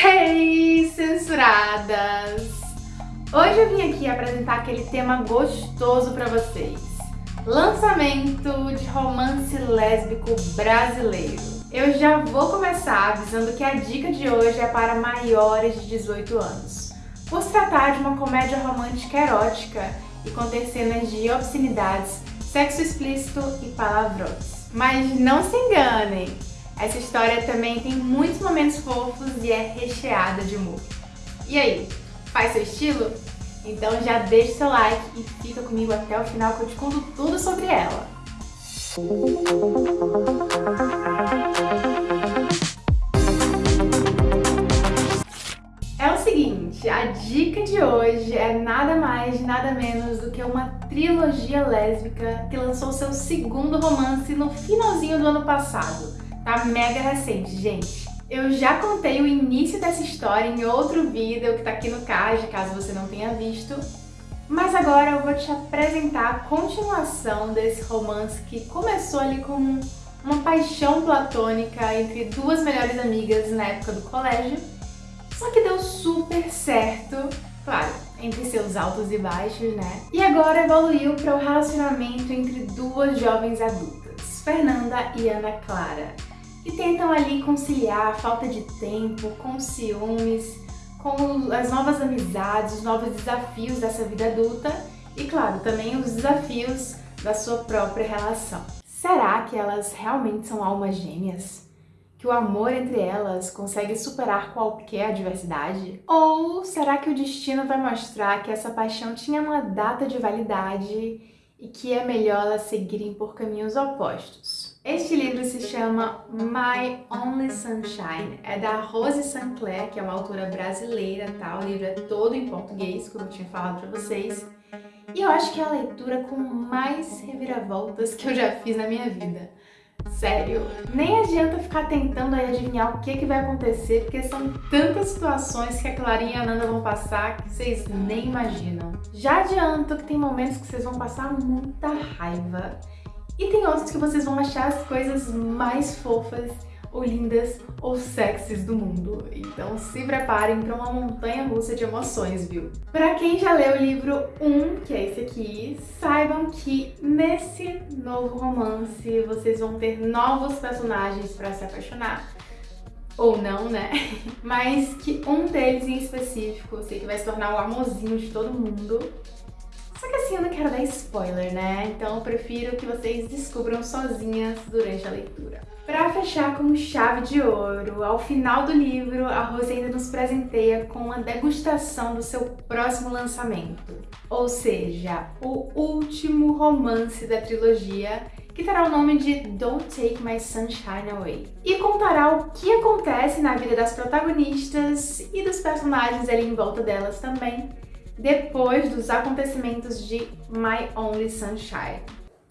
Hey, censuradas! Hoje eu vim aqui apresentar aquele tema gostoso pra vocês. Lançamento de romance lésbico brasileiro. Eu já vou começar avisando que a dica de hoje é para maiores de 18 anos. Por se tratar de uma comédia romântica erótica e conter cenas de obscenidades, sexo explícito e palavrões. Mas não se enganem, essa história também tem muitos momentos fofos e é recheada de humor. E aí, faz seu estilo? Então já deixa seu like e fica comigo até o final que eu te conto tudo sobre ela. É o seguinte, a dica de hoje é nada mais, nada menos do que uma trilogia lésbica que lançou seu segundo romance no finalzinho do ano passado Tá mega recente, gente. Eu já contei o início dessa história em outro vídeo que tá aqui no card, caso você não tenha visto. Mas agora eu vou te apresentar a continuação desse romance que começou ali com uma paixão platônica entre duas melhores amigas na época do colégio. Só que deu super certo, claro, entre seus altos e baixos, né? E agora evoluiu para o relacionamento entre duas jovens adultas, Fernanda e Ana Clara que tentam ali conciliar a falta de tempo com ciúmes, com as novas amizades, os novos desafios dessa vida adulta e, claro, também os desafios da sua própria relação. Será que elas realmente são almas gêmeas? Que o amor entre elas consegue superar qualquer adversidade? Ou será que o destino vai mostrar que essa paixão tinha uma data de validade e que é melhor elas seguirem por caminhos opostos? Este livro se chama My Only Sunshine, é da Rose Sinclair, que é uma autora brasileira, tá? O livro é todo em português, como eu tinha falado pra vocês. E eu acho que é a leitura com mais reviravoltas que eu já fiz na minha vida. Sério, nem adianta ficar tentando adivinhar o que, que vai acontecer, porque são tantas situações que a Clarinha e a Nanda vão passar que vocês nem imaginam. Já adianto que tem momentos que vocês vão passar muita raiva e tem outros que vocês vão achar as coisas mais fofas ou lindas ou sexys do mundo. Então se preparem para uma montanha russa de emoções, viu? Para quem já leu o livro 1, que é esse aqui, saibam que nesse novo romance vocês vão ter novos personagens para se apaixonar. Ou não, né? Mas que um deles em específico, eu sei que vai se tornar o amorzinho de todo mundo. Só que assim, eu não quero dar spoiler, né? Então eu prefiro que vocês descubram sozinhas durante a leitura. Para fechar com chave de ouro, ao final do livro, a Rose ainda nos presenteia com uma degustação do seu próximo lançamento. Ou seja, o último romance da trilogia, que terá o nome de Don't Take My Sunshine Away. E contará o que acontece na vida das protagonistas e dos personagens ali em volta delas também, depois dos acontecimentos de My Only Sunshine.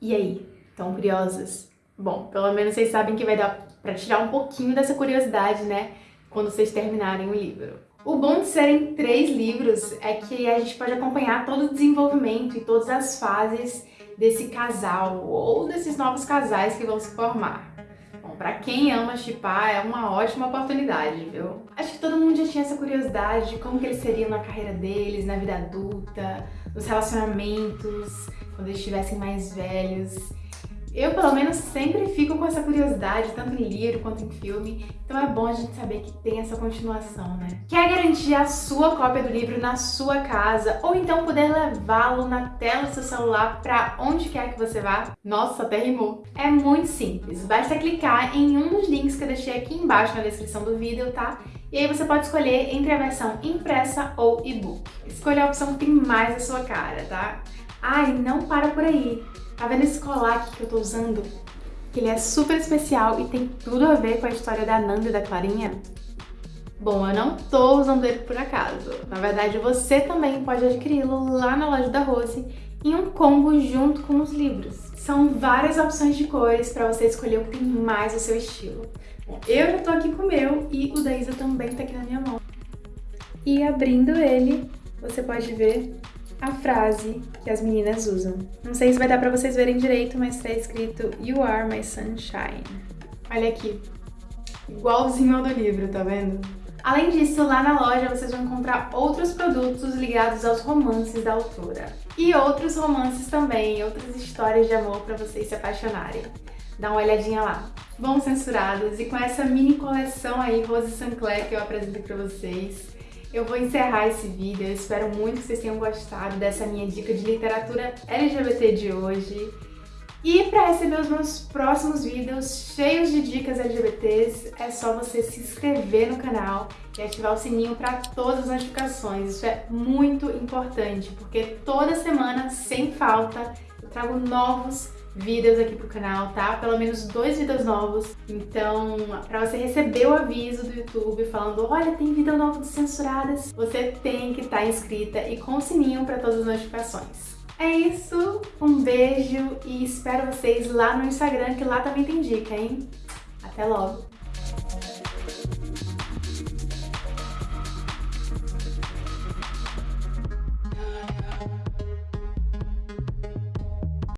E aí, estão curiosas? Bom, pelo menos vocês sabem que vai dar para tirar um pouquinho dessa curiosidade, né? Quando vocês terminarem o livro. O bom de serem três livros é que a gente pode acompanhar todo o desenvolvimento e todas as fases desse casal ou desses novos casais que vão se formar. Pra quem ama chipar, é uma ótima oportunidade, viu? Acho que todo mundo já tinha essa curiosidade de como que eles seriam na carreira deles, na vida adulta, nos relacionamentos, quando eles estivessem mais velhos. Eu, pelo menos, sempre fico com essa curiosidade, tanto em livro quanto em filme, então é bom a gente saber que tem essa continuação, né? Quer garantir a sua cópia do livro na sua casa, ou então poder levá-lo na tela do seu celular para onde quer que você vá? Nossa, até rimou! É muito simples, basta clicar em um dos links que eu deixei aqui embaixo na descrição do vídeo, tá? E aí você pode escolher entre a versão impressa ou e-book. Escolha a opção que tem mais a sua cara, tá? E não para por aí! Tá vendo esse colar aqui que eu tô usando? Ele é super especial e tem tudo a ver com a história da Nanda e da Clarinha? Bom, eu não tô usando ele por acaso. Na verdade, você também pode adquiri-lo lá na loja da Rose em um combo junto com os livros. São várias opções de cores para você escolher o que tem mais o seu estilo. Eu já tô aqui com o meu e o da Isa também tá aqui na minha mão. E abrindo ele, você pode ver a frase que as meninas usam. Não sei se vai dar pra vocês verem direito, mas tá escrito You are my sunshine. Olha aqui, igualzinho ao do livro, tá vendo? Além disso, lá na loja vocês vão encontrar outros produtos ligados aos romances da autora. E outros romances também, outras histórias de amor para vocês se apaixonarem. Dá uma olhadinha lá. Bom, censurados, e com essa mini coleção aí, Rose Sancler, que eu apresento para vocês, eu vou encerrar esse vídeo. Eu espero muito que vocês tenham gostado dessa minha dica de literatura LGBT de hoje. E para receber os meus próximos vídeos cheios de dicas LGBTs, é só você se inscrever no canal e ativar o sininho para todas as notificações. Isso é muito importante, porque toda semana, sem falta, trago novos vídeos aqui pro canal, tá? Pelo menos dois vídeos novos. Então, pra você receber o aviso do YouTube falando olha, tem vídeo novo de censuradas, você tem que estar tá inscrita e com o sininho para todas as notificações. É isso, um beijo e espero vocês lá no Instagram, que lá também tem dica, hein? Até logo!